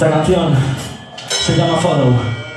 Esta canción se llama Follow.